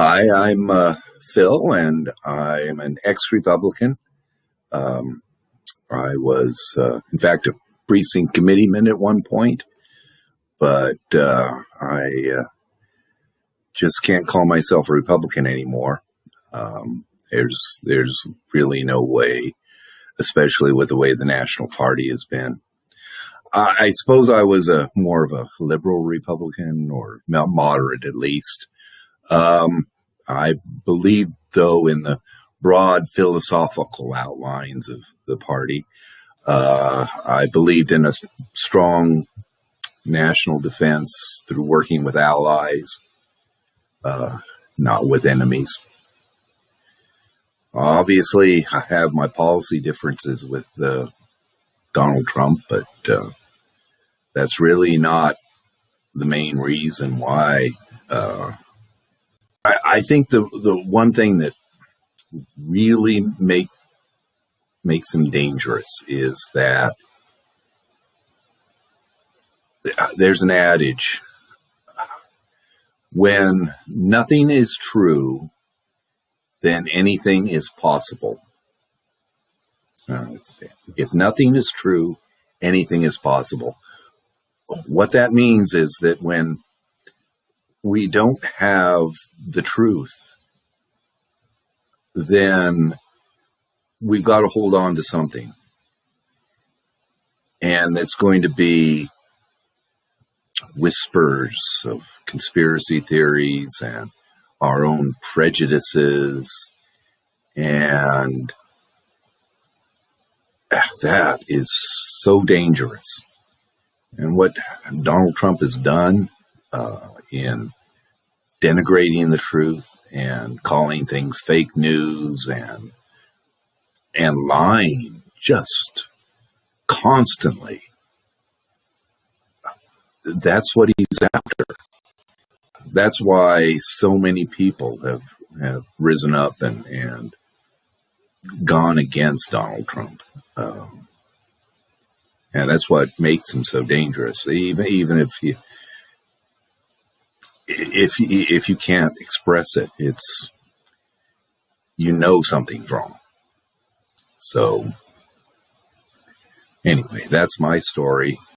Hi, I'm uh, Phil, and I'm an ex-Republican. Um, I was, uh, in fact, a precinct committeeman at one point, but uh, I uh, just can't call myself a Republican anymore. Um, there's there's really no way, especially with the way the National Party has been. I, I suppose I was a more of a liberal Republican or moderate at least. Um, I believe, though, in the broad philosophical outlines of the party. Uh, I believed in a strong national defense through working with allies, uh, not with enemies. Obviously, I have my policy differences with uh, Donald Trump, but uh, that's really not the main reason why uh, I, think the the one thing that really make makes him dangerous is that there's an adage when nothing is true, then anything is possible. Uh, if nothing is true, anything is possible. What that means is that when we don't have the truth, then we've got to hold on to something. And it's going to be whispers of conspiracy theories and our own prejudices. And that is so dangerous. And what Donald Trump has done uh, in denigrating the truth and calling things fake news and and lying just constantly. That's what he's after. That's why so many people have have risen up and and gone against Donald Trump. Um, and that's what makes him so dangerous. Even even if you if if you can't express it, it's you know something's wrong. So anyway, that's my story.